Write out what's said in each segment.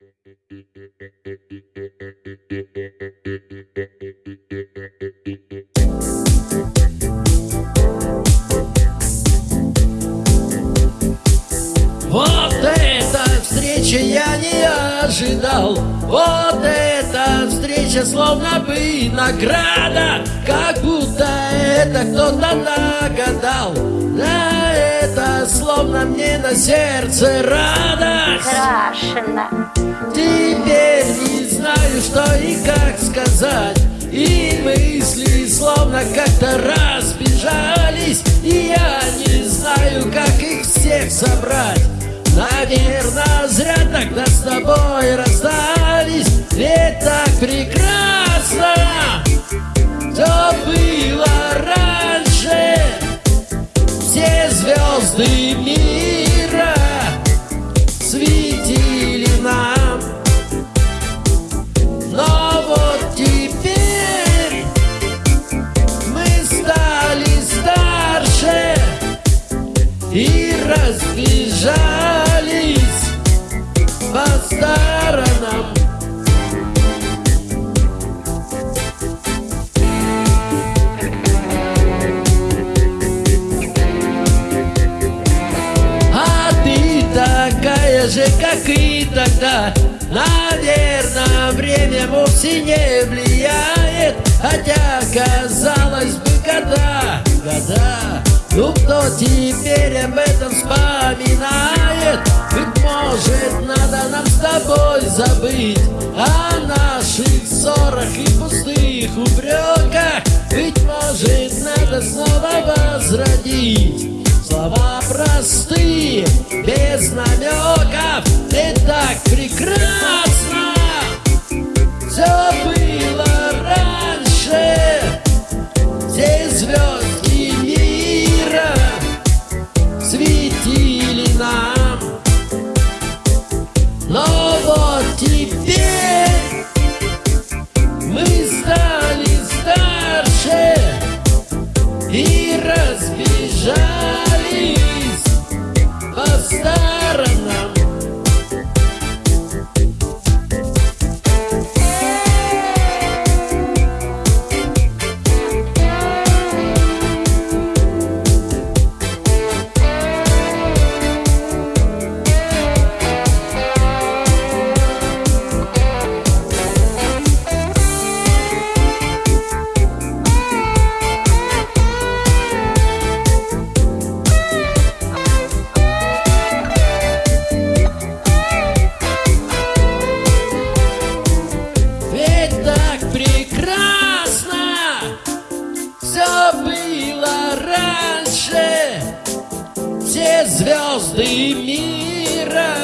Вот эта встреча я не ожидал. Вот эта встреча словно бы награда. Как будто это кто-то нагадал словно мне на сердце радость. Страшно. Теперь не знаю, что и как сказать. И мысли словно как-то разбежались. И я не знаю, как их всех собрать. Наверное, зря тогда с тобой расстались. Ведь так прекрасно как и тогда. Наверное, время вовсе не влияет. Хотя, казалось бы, года, года. Ну кто теперь об этом вспоминает? Быть может, надо нам с тобой забыть О наших ссорах и пустых упреках. Быть может, надо снова возродить Слова простые, без намеков И так прекрасно звезды мира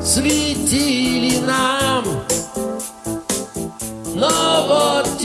Светили нам. Но вот